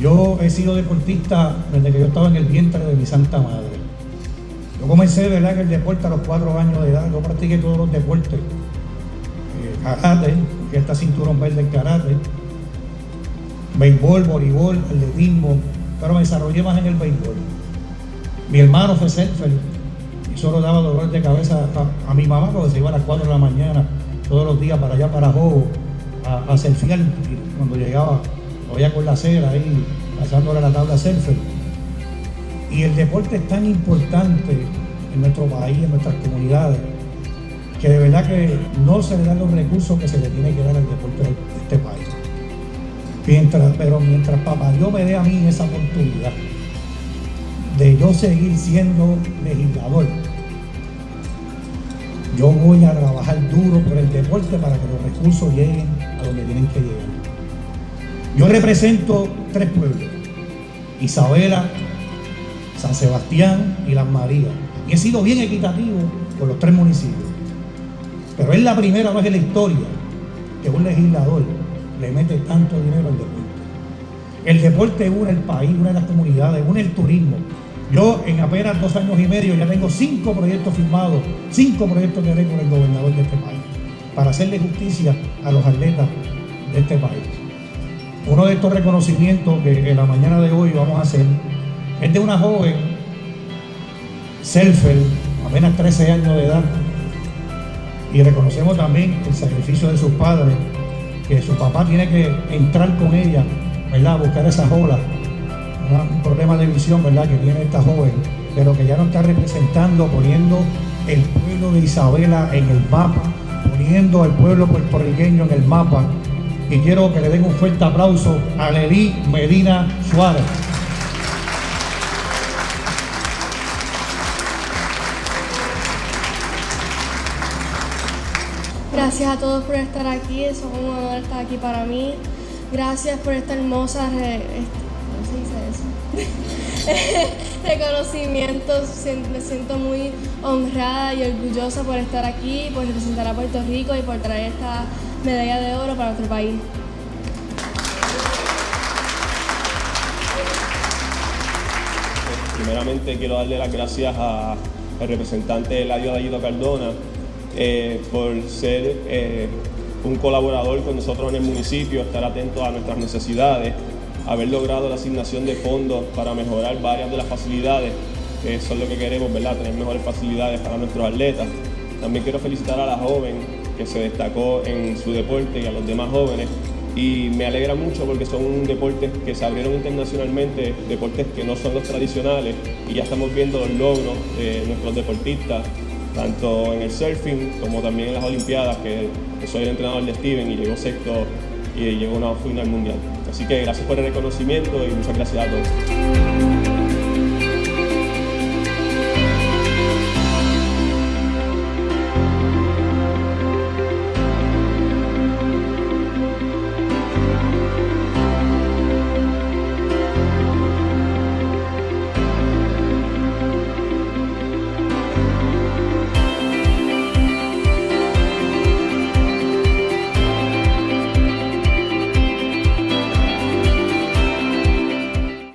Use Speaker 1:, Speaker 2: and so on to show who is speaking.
Speaker 1: Yo he sido deportista desde que yo estaba en el vientre de mi santa madre. Yo comencé ¿verdad? en el deporte a los cuatro años de edad. Yo practiqué todos los deportes. Eh, karate, que está cinturón verde en karate. Béisbol, voleibol, atletismo. Pero me desarrollé más en el béisbol. Mi hermano fue surfer y solo daba dolor de cabeza a, mi mamá porque se iba a las 4 de la mañana todos los días para allá, para Jobo, a, a surfear. Cuando llegaba, veía con la cera ahí, pasándole la tabla surfer. Y el deporte es tan importante en nuestro país, en nuestras comunidades, que de verdad que no se le dan los recursos que se le tiene que dar al deporte de este país. Mientras, pero mientras papá Dios me dé a mí esa oportunidad de yo seguir siendo legislador, yo voy a trabajar duro por el deporte para que los recursos lleguen a donde tienen que llegar. Yo represento tres pueblos, Isabela, San Sebastián y Las Marías. Y he sido bien equitativo con los tres municipios. Pero es la primera vez en la historia que un legislador le mete tanto dinero al deporte. El deporte une el país, une las comunidades, une el turismo. Yo en apenas dos años y medio ya tengo cinco proyectos firmados, cinco proyectos de ley con el gobernador de este país, para hacerle justicia a los atletas de este país. Uno de estos reconocimientos que en la mañana de hoy vamos a hacer es de una joven, surfer, apenas 13 años de edad, y reconocemos también el sacrificio de sus padres, que su papá tiene que entrar con ella, ¿verdad? A buscar esas olas, un problema de visión, ¿verdad? Que tiene esta joven, pero que ya no está representando, poniendo el pueblo de Isabela en el mapa, poniendo al pueblo puertorriqueño en el mapa. Y quiero que le den un fuerte aplauso a Lely Medina Suárez.
Speaker 2: Gracias a todos por estar aquí, es un honor estar aquí para mí. Gracias por esta hermosa reconocimiento. Me siento muy honrada y orgullosa por estar aquí, por representar a Puerto Rico y por traer esta medalla de oro para nuestro país.
Speaker 3: Primeramente quiero darle las gracias al representante Eladio Dallido Cardona eh, por ser eh, un colaborador con nosotros en el municipio, estar atento a nuestras necesidades, haber logrado la asignación de fondos para mejorar varias de las facilidades, que es lo que queremos, ¿verdad? tener mejores facilidades para nuestros atletas. También quiero felicitar a la joven que se destacó en su deporte y a los demás jóvenes y me alegra mucho porque son deportes que se abrieron internacionalmente, deportes que no son los tradicionales y ya estamos viendo los logros de nuestros deportistas tanto en el surfing como también en las Olimpiadas, que, soy el entrenador de Steven y llegó sexto y llegó a una final mundial. Así que gracias por el reconocimiento y muchas gracias a todos.